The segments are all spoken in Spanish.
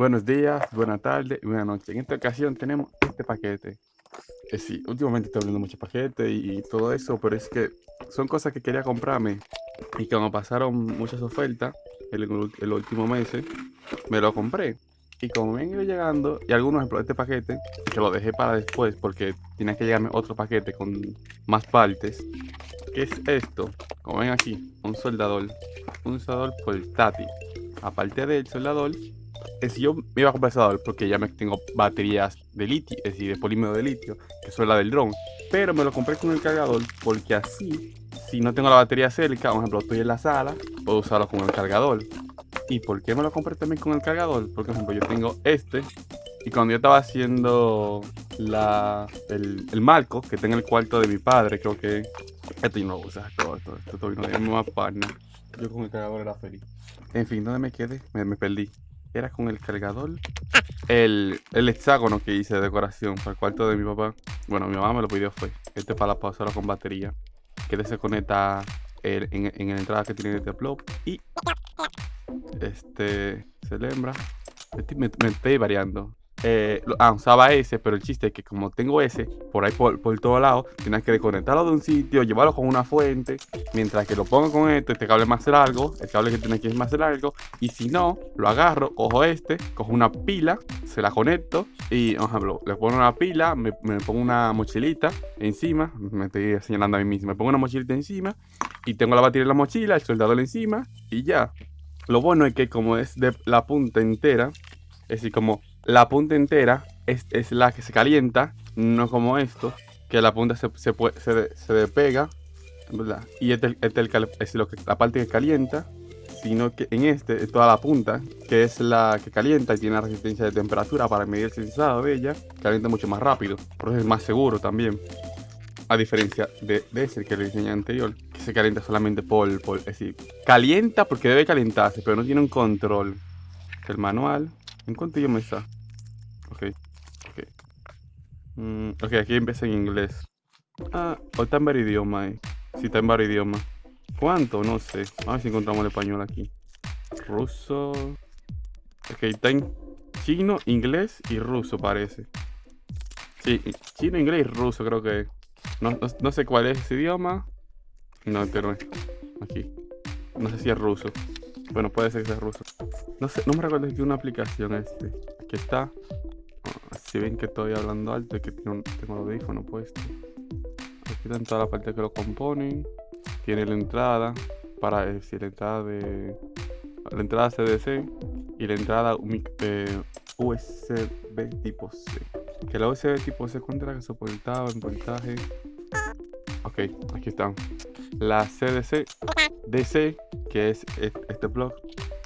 Buenos días, buenas tardes y buenas noches. En esta ocasión tenemos este paquete. Eh, sí, últimamente estoy abriendo muchos paquetes y, todo eso, pero es que son cosas que quería comprarme y como pasaron muchas ofertas el, último mes, me lo compré. Y como me han ido llegando, y algunos ejemplos este paquete, que lo dejé para después porque tenía que llegarme otro paquete con más partes. ¿Qué es esto? Como ven aquí, un soldador. Un soldador portátil. Aparte del soldador, es yo me iba a comprar soldador porque ya me tengo baterías de litio, es decir, de polímero de litio, que son la del dron. Pero me lo compré con el cargador porque así, si no tengo la batería cerca, por ejemplo, estoy en la sala, puedo usarlo con el cargador. ¿Y por qué me lo compré también con el cargador? Porque, por ejemplo, yo tengo este. Y cuando yo estaba haciendo la, el, el marco que está en el cuarto de mi padre, creo que... Esto yo no lo uso, todo esto, esto todavía no es más partner. Yo con el cargador era feliz. En fin, ¿dónde me quedé? Me, me perdí. Era con el cargador. El, el hexágono que hice de decoración para el cuarto de mi papá. Bueno, mi mamá me lo pidió fue. Este para la pausora con batería. Que se conecta en, en, en, la entrada que tiene este plop. Y este se lembra. Me, me estoy variando. Eh, ah, usaba ese, pero el chiste es que como tengo ese por ahí por, por todo lado, tienes que desconectarlo de un sitio, llevarlo con una fuente, mientras que lo pongo con esto, este cable más largo, el cable que tiene aquí es más largo, y si no, lo agarro, cojo este, cojo una pila, se la conecto, y, por ejemplo, le pongo una pila, me, me pongo una mochilita encima, me estoy señalando a mí mismo, me pongo una mochilita encima, y tengo la batería en la mochila, el soldador encima, y ya. Lo bueno es que como es de la punta entera, es decir, como la punta entera es, es, la que se calienta, no como esto, que la punta se, se, se, se despega, ¿verdad? Y este, este es lo que, la parte que calienta, sino que en este es toda la punta, que es la que calienta y tiene resistencia de temperatura para medir el sensado de ella, calienta mucho más rápido, por eso es más seguro también. A diferencia de, de ese que le enseñé anterior, que se calienta solamente por, por, es decir, calienta porque debe calentarse, pero no tiene un control. El manual, ¿En cuánto idioma está? Ok, ok. Mm, ok, aquí empieza en inglés. Ah, o está en varios idiomas, eh. Sí, está en varios idiomas. ¿Cuánto? No sé. A ver si encontramos el español aquí. Ruso. Ok, está en chino, inglés y ruso parece. Sí, chino, inglés y ruso creo que no, no, sé cuál es ese idioma. No, es. Aquí. No sé si es ruso. Bueno, puede ser que sea ruso. No sé, no me recuerdo tiene una aplicación este. Aquí está. Si ven que estoy hablando alto y que tengo, tengo el audífono puesto. Aquí están todas las partes que lo componen. Tiene la entrada para decir la entrada de la entrada CDC y la entrada eh, USB tipo C. Que la USB tipo C cuenta que soportaba en voltaje. Ok, aquí están. La CDC DC que es este blog,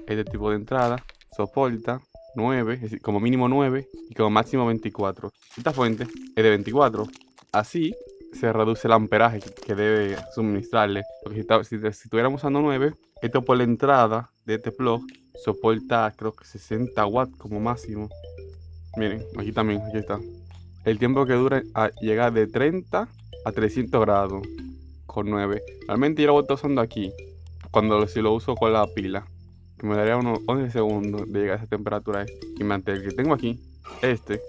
este tipo de entrada, soporta 9, es decir, como mínimo 9 y como máximo 24. Esta fuente es de 24. Así se reduce el amperaje que debe suministrarle. Porque si, si, si estuviéramos usando 9, esto por la entrada de este plug soporta creo que 60 watts como máximo. Miren, aquí también, aquí está. El tiempo que dura a llegar de 30 a 300 grados con 9. Realmente yo lo voy usando aquí cuando si lo uso con la pila, que me daría unos 11 segundos de llegar a esa temperatura. Y mantener el que tengo aquí, este,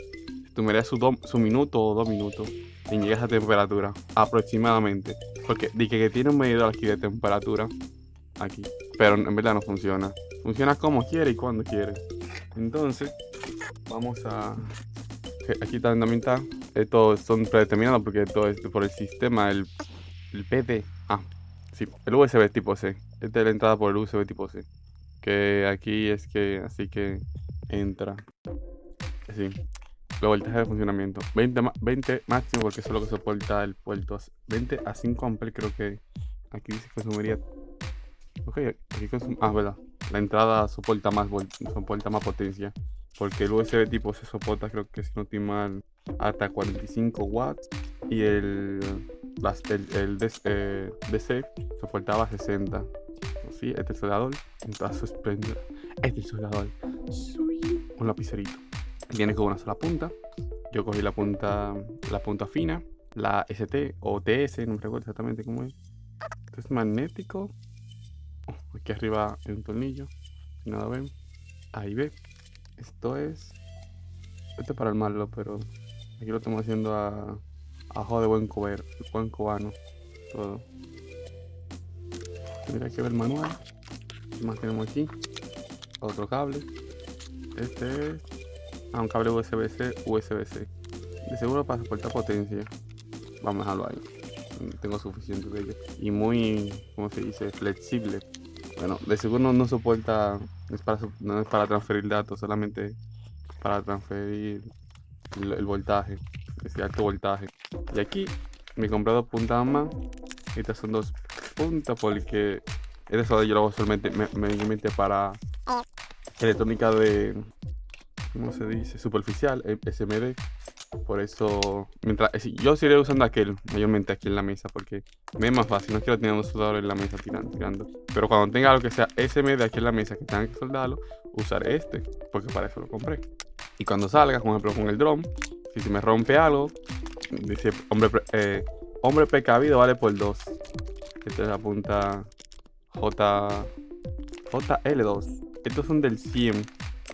tomaría su, su minuto o dos minutos en llegar a esa temperatura, aproximadamente. Porque dije que tiene un medidor aquí de temperatura, aquí, pero en verdad no funciona. Funciona como quiere y cuando quiere. Entonces, vamos a... Aquí está. Estos son predeterminados porque todo es por el sistema, el, el PD. Ah, sí, el USB tipo C. Esta es la entrada por el USB tipo C. Que aquí es que, así que entra. Así. La voltaje de funcionamiento. 20, 20 máximo porque eso es lo que soporta el puerto. 20 a 5 amperes creo que aquí dice que consumiría. Ok, aquí consum Ah, verdad. La entrada soporta más, soporta más potencia. Porque el USB tipo C soporta, creo que si no estoy mal, hasta 45 watts. Y el, el, DC, eh, DC soportaba 60 sí, este soldador en toda su esplendor. Este soldador. Un lapicerito. Viene con una sola punta. Yo cogí la punta, la punta fina, la ST o TS, no me recuerdo exactamente cómo es. Esto es magnético. Oh, aquí arriba hay un tornillo. Si lo ven, ahí ve. Esto es... Esto es para armarlo, pero... Aquí lo estamos haciendo a... Ajo de buen cober, buen cobano. Todo. Mira que ver el manual. ¿Qué más tenemos aquí? Otro cable. Este es... Ah, un cable USB-C, USB-C. De seguro para soportar potencia. Vamos a dejarlo ahí. Tengo suficiente de ello. Y muy, ¿cómo se dice? Flexible. Bueno, de seguro no, soporta, no es, para, no es para transferir datos, solamente para transferir el, voltaje, ese alto voltaje. Y aquí he comprado puntas más. Estas son dos puntas porque eso yo lo hago solamente me, para electrónica de, ¿cómo se dice? Superficial, SMD. Por eso, mientras eh, yo seguiré usando aquel mayormente aquí en la mesa porque me es más fácil. No quiero tener un soldador en la mesa tirando, tirando. Pero cuando tenga algo que sea SMD aquí en la mesa que tenga que soldarlo, usaré este porque para eso lo compré. Y cuando salga, por ejemplo con el drone, si se me rompe algo, dice hombre, eh, hombre precavido vale por 2. Esta es la punta J, JL2. Estos son del 100.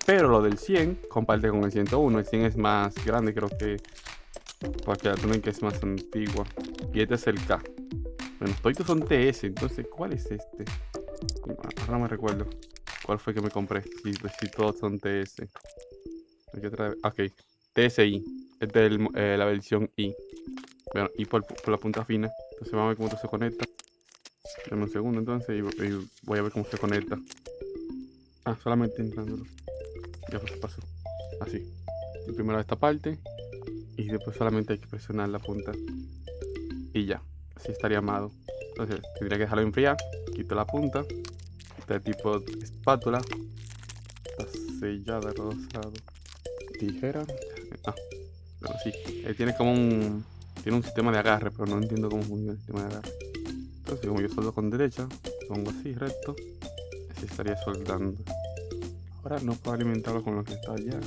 Pero lo del 100 comparte con el 101. El 100 es más grande, creo que. Porque la túnica es más antigua. Y este es el K. Bueno, todos son TS. Entonces, ¿cuál es este? Ahora me recuerdo. ¿Cuál fue que me compré? Si, pues, todos son TS. Ok. TSI. Esta es eh, la versión I. Bueno, y por, la punta fina. Entonces vamos a ver cómo esto se conecta. Dame un segundo entonces y, voy a ver cómo se conecta. Ah, solamente entrándolo. Ya pues pasó. Así. Primero esta parte. Y después solamente hay que presionar la punta. Y ya. Así estaría amado. Entonces tendría que dejarlo enfriar. Quito la punta. Este tipo de espátula. Está sellada, rosado. Tijera. Ah, pero sí. Eh, tiene como un. Tiene un sistema de agarre, pero no entiendo cómo funciona el sistema de agarre. Entonces, como yo soldo con derecha, pongo así recto. Así estaría soldando. Ahora no puedo alimentarlo con lo que está allá.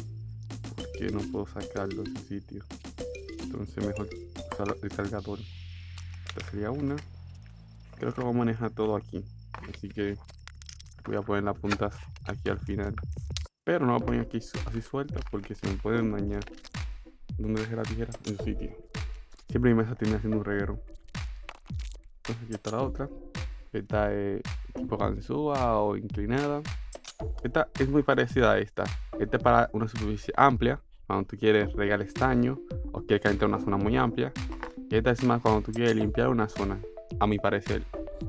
Porque no puedo sacarlo de ese sitio. Entonces mejor usar el cargador. Esta sería una. Creo que lo voy a manejar todo aquí. Así que voy a poner las puntas aquí al final. Pero no voy a poner aquí así sueltas porque se me pueden dañar. ¿Dónde dejé la tijera? En su sitio. Siempre mi mesa termina haciendo un reguero. Entonces aquí está la otra. Esta es tipo ganzúa o inclinada. Esta es muy parecida a esta. Esta es para una superficie amplia, cuando tú quieres regar estaño o quieres calentar una zona muy amplia. Y esta es más cuando tú quieres limpiar una zona, a mi parecer.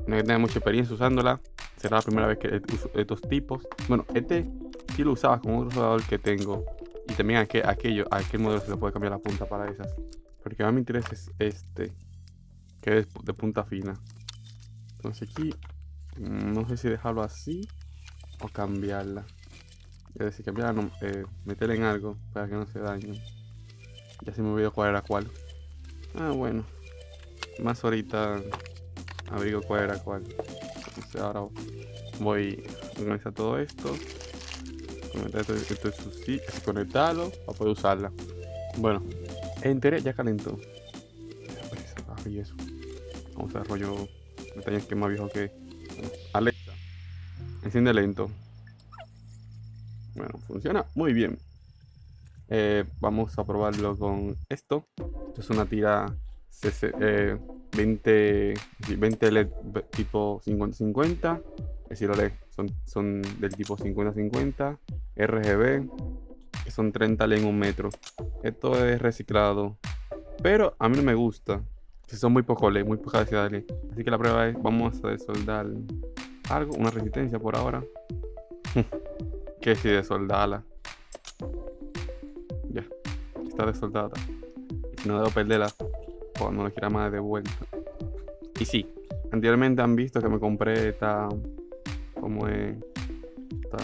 No que tener mucha experiencia usándola. Será la primera vez que uso estos tipos. Bueno, este sí lo usaba con otro soldador que tengo. Y también aquel, aquello, aquel modelo se le puede cambiar la punta para esas. Porque más me interesa es este. De punta fina. Entonces aquí, mm, no sé si dejarlo así o cambiarla. Es decir, cambiarla, eh, meterla en algo para que no se dañe. Ya se me olvidó cuál era cuál. Ah, bueno. Más ahorita abrigo cuál era cuál. Entonces ahora voy a organizar todo esto. Conectar esto, esto es sí, conectarlo para poder usarla. Bueno, enteré, ya calentó. Eso. Vamos a rollo detalles que más viejo que Alexa. Enciende lento. Bueno, funciona muy bien. Eh, vamos a probarlo con esto. Esto es una tira 20, 20 LED tipo 50-50. Es decir, LED son, son del tipo 50-50. RGB, que son 30 LED en un metro. Esto es reciclado. Pero a mí no me gusta. Si son muy poco LED, muy poca densidad de LED. Así que la prueba es, vamos a desoldar algo, una resistencia por ahora. que si desoldarla. Ya, está desoldada. No debo perderla cuando la quiera más de vuelta. Y sí, anteriormente han visto que me compré esta. Como es. Esta.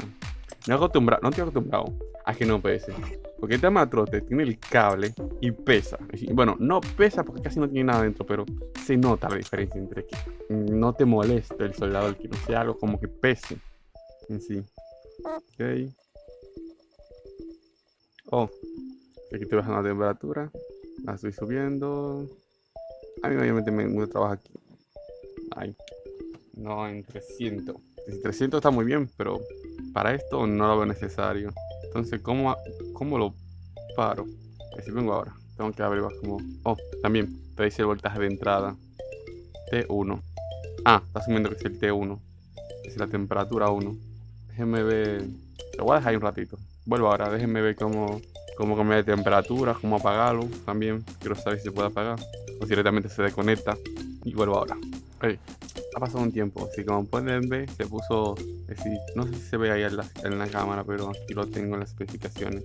No acostumbrado, no estoy acostumbrado a que no pese. Porque este matrote tiene el cable y pesa. Bueno, no pesa porque casi no tiene nada dentro, pero se nota la diferencia entre que no te moleste el soldador, que no sea algo como que pese en sí. Ok. Oh, aquí estoy bajando la temperatura. La estoy subiendo. A mí obviamente me gusta trabajar aquí. Ay. No en 300. 300 está muy bien, pero para esto no lo veo necesario. Entonces, ¿cómo, cómo lo paro? Si vengo ahora, tengo que averiguar como... Oh, también te dice el voltaje de entrada. T1. Ah, está asumiendo que es el T1. Es la temperatura 1. Déjenme ver... Lo voy a dejar ahí un ratito. Vuelvo ahora, déjenme ver cómo, cómo cambiar de temperatura, cómo apagarlo. También quiero saber si se puede apagar. O si directamente se desconecta. Y vuelvo ahora. Ha pasado un tiempo. Así como pueden ver, se puso... no sé si se ve ahí en la, en la cámara, pero aquí lo tengo en las especificaciones.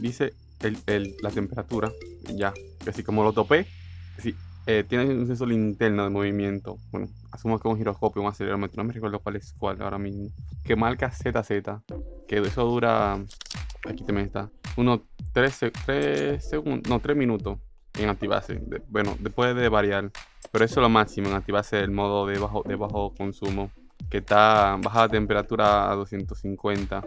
Dice el, la temperatura, ya, así como lo topé, sí, eh, tiene un sensor interno de movimiento, bueno, asumo que un giroscopio, un acelerómetro, no me recuerdo cuál es cuál ahora mismo, que marca ZZ, que eso dura, aquí también está, unos 3, 3 segundos, no, 3 minutos en activarse, bueno, después de variar, pero eso es lo máximo en activarse el modo de bajo, de bajo consumo, que está baja la temperatura a 250,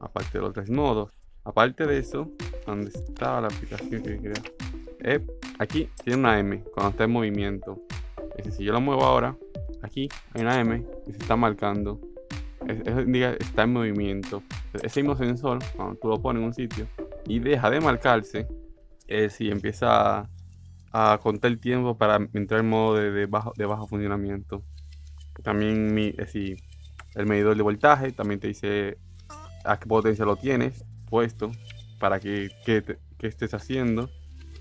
aparte de los tres modos. Aparte de eso, ¿dónde está la aplicación que quería? Eh, aquí tiene una M cuando está en movimiento. Es decir, si yo lo muevo ahora, aquí hay una M y se está marcando. Está en movimiento. Ese mismo sensor, cuando tú lo pones en un sitio y deja de marcarse, es si empieza a, contar el tiempo para entrar en modo de, bajo, de bajo funcionamiento. También mi, es decir, el medidor de voltaje también te dice a qué potencia lo tienes puesto para que, estés haciendo.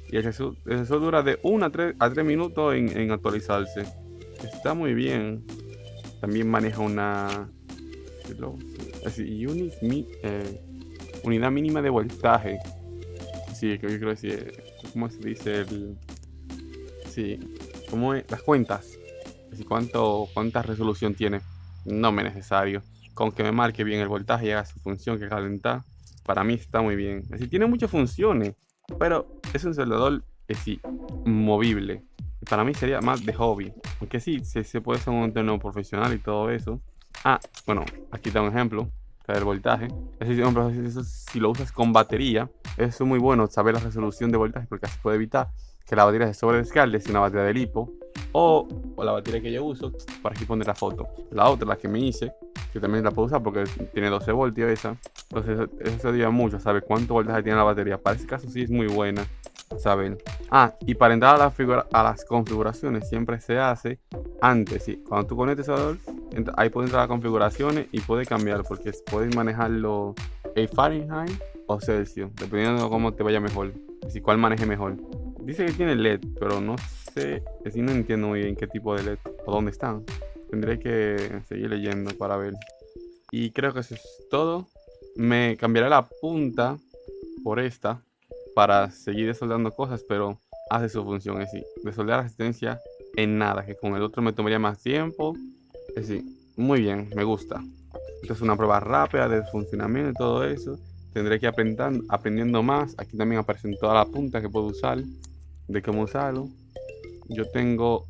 Y el sensor, dura de 1 a 3, a 3 minutos en, actualizarse. Está muy bien. También maneja una así, eh, unidad mínima de voltaje. Sí, yo creo que sí. ¿Cómo se dice? El, sí, como las cuentas. Así, cuánto, ¿Cuánta resolución tiene? No me es necesario. Con que me marque bien el voltaje y haga su función que calentar para mí está muy bien. Decir, tiene muchas funciones, pero es un soldador es sí, movible. Para mí sería más de hobby. Aunque sí, se, puede ser un entorno profesional y todo eso. Ah, bueno, aquí está un ejemplo del voltaje. Es decir, si lo usas con batería, es muy bueno saber la resolución de voltaje porque así puede evitar que la batería se sobredescargue si una batería de lipo o, o, la batería que yo uso para aquí poner la foto. La otra, la que me hice, que también la puedo usar porque tiene 12 voltios esa. Entonces eso se ayuda mucho, ¿sabe? Cuánto voltaje tiene la batería. Para ese caso sí es muy buena, ¿saben? Ah, y para entrar a, la a las configuraciones siempre se hace antes, ¿sí? Cuando tú conectes a ahí puedes entrar a configuraciones y puedes cambiar porque puedes manejarlo en Fahrenheit o Celsius, dependiendo de cómo te vaya mejor. Si cuál maneje mejor. Dice que tiene LED, pero no sé, si no entiendo muy bien qué tipo de LED o dónde están. Tendré que seguir leyendo para ver. Y creo que eso es todo. Me cambiaré la punta por esta para seguir desoldando cosas, pero hace su función. Es decir, desoldar resistencia en nada, que con el otro me tomaría más tiempo. Es decir, muy bien, me gusta. Esta es una prueba rápida de funcionamiento y todo eso. Tendré que ir aprendiendo, aprendiendo más. Aquí también aparecen todas las puntas que puedo usar, de cómo usarlo. Yo tengo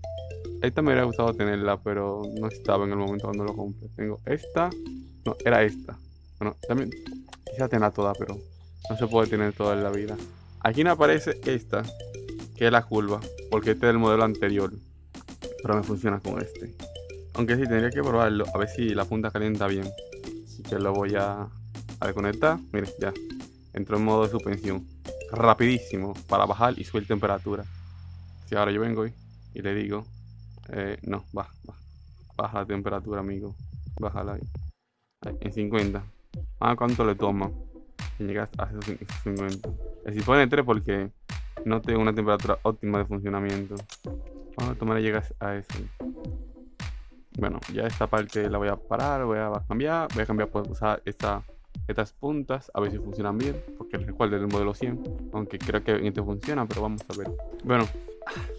esta me hubiera gustado tenerla, pero no estaba en el momento cuando lo compré. Tengo esta. No, era esta. Bueno, también quizá tenerla toda, pero no se puede tener toda en la vida. Aquí me aparece esta, que es la curva, porque este es el modelo anterior. Pero me funciona con este. Aunque sí, tendría que probarlo, a ver si la punta calienta bien. Así que lo voy a, desconectar. Mire, ya. Entró en modo de suspensión. Rapidísimo, para bajar y subir temperatura. Si ahora yo vengo y, le digo eh, no, baja, baja. Baja la temperatura, amigo. Bájala ahí. En 50. Ah, ¿cuánto le toma? Llega a esos 50. Si pone 3 porque no tengo una temperatura óptima de funcionamiento. Vamos a tomar llegas a eso. Bueno, ya esta parte la voy a parar, voy a cambiar. Voy a cambiar por usar esta, estas puntas, a ver si funcionan bien. Porque recuerden el modelo 100. Aunque creo que este funciona, pero vamos a ver. Bueno,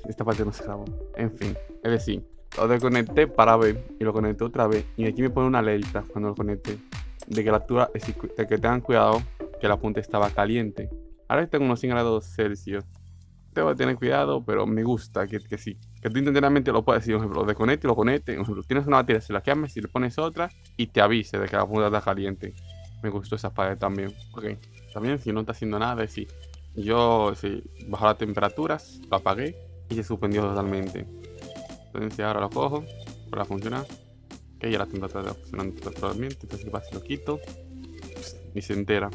esta parte no se grabó. En fin, es decir, lo desconecté para ver y lo conecté otra vez. Y aquí me pone una alerta cuando lo conecté de que la altura, de que tengan cuidado que la punta estaba caliente. Ahora en unos 100 grados Celsius. Tengo que tener cuidado, pero me gusta que, que sí. Que tú intencionalmente lo puedes decir, por ejemplo, lo desconecte y lo conecte. Por ejemplo, tienes una batería, se la quemas y le pones otra y te avise de que la punta está caliente. Me gustó esa parte también. Ok. También si no está haciendo nada, decir, yo sí, bajó las temperaturas, lo apagué y se suspendió totalmente. Entonces ahora lo cojo para funcionar. Ok, ya la temperatura está funcionando totalmente. Entonces si lo quito. ni se entera.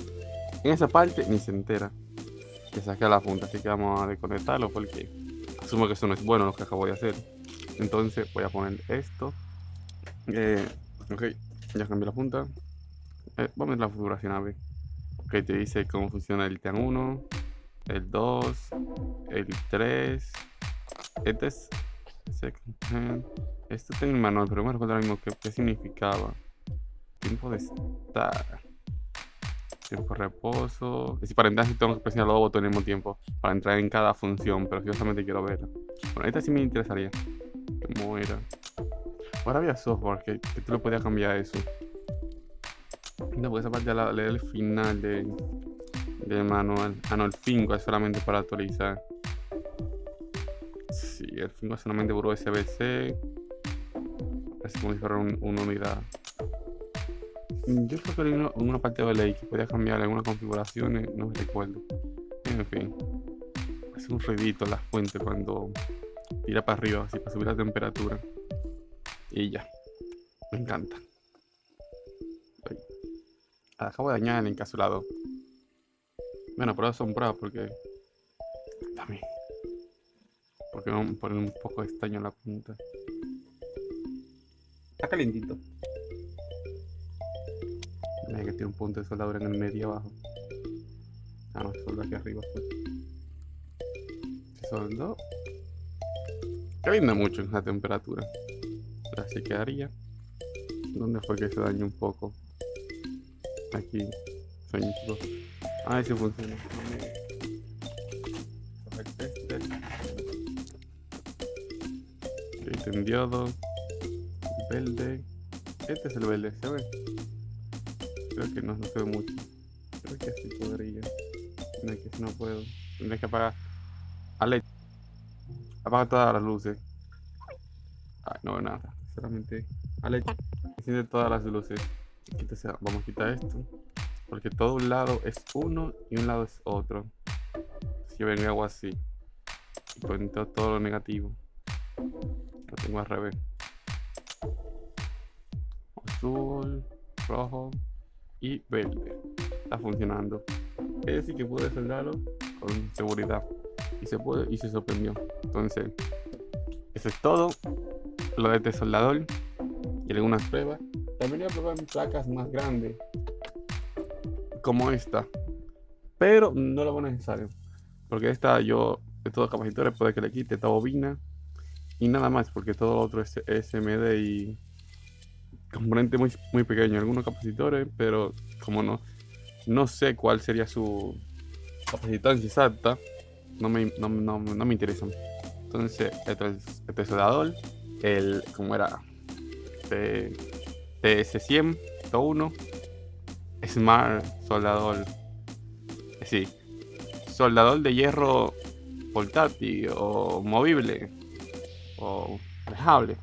En esa parte ni se entera que saque la punta, así que vamos a desconectarlo porque asumo que eso no es bueno lo que acabo de hacer. Entonces voy a poner esto. Eh, ok, ya cambié la punta. Eh, vamos a ver la configuración a ver. Ok, te dice cómo funciona el TAN 1, el 2, el 3. Este es Esto está en el manual, pero me recuerdo ahora mismo qué, significaba. Tiempo de estar. Tiempo de reposo. Es decir, para entrar tengo que presionar los dos botones al mismo tiempo. Para entrar en cada función, pero yo solamente quiero verla. Bueno, esta sí me interesaría. ¿Cómo era? Ahora había software que, que tú le podías cambiar eso. No, porque esa parte ya la leer el final de, del manual. Ah, no, el 5 es solamente para actualizar. Sí, el 5 es solamente por USB-C. Es como si fuera una unidad. Yo creo que hay una, parte de ley que podía cambiar algunas configuraciones, no me recuerdo. En fin, es un ruidito la fuente cuando tira para arriba, así para subir la temperatura. Y ya, me encanta. Acabo de dañar el encapsulado. Bueno, pero son pruebas porque... También. Porque no poner un poco de estaño en la punta. Está calentito. Un punto de soldadura en el medio abajo. Ah, no, se soldó aquí arriba. Pues. Se soldó. Mucho en la temperatura. Así quedaría. ¿Dónde fue que se dañó un poco? Aquí. Sueñito. Ah, ese funciona. Entendido. Verde. Este es el verde, ¿se ve? Creo que no, no se ve mucho. Creo que así podría. No, que si no puedo. Tendré que apagar. Ale. Apaga todas las luces. Ay, no nada. Solamente. Ale. Enciende todas las luces. Vamos a quitar esto. Porque todo un lado es uno y un lado es otro. Si vengo hago así. Y pongo todo lo negativo. Lo tengo al revés. Azul, rojo y verde. Está funcionando. Es decir que pude soldarlo con seguridad. Y se puede y se sorprendió. Entonces, eso es todo. Lo de este soldador y algunas pruebas. También voy a probar placas más grandes como esta. Pero no lo veo necesario. Porque esta yo, de todos los capacitores, puede que le quite esta bobina. Y nada más, porque todo lo otro es SMD y componente muy, muy pequeño. Algunos capacitores, pero como no, no sé cuál sería su capacitancia exacta, no me, no, no, no me interesan. Entonces, es este soldador, el, como era, TS100, 1 Smart Soldador. Sí. Soldador de hierro portátil o movible o dejable.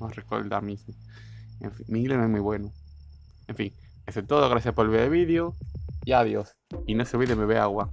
No recuerdo mismo. En fin, mi inglés no es muy bueno. En fin, eso es todo. Gracias por ver el vídeo. Y adiós. Y no se olviden beber agua.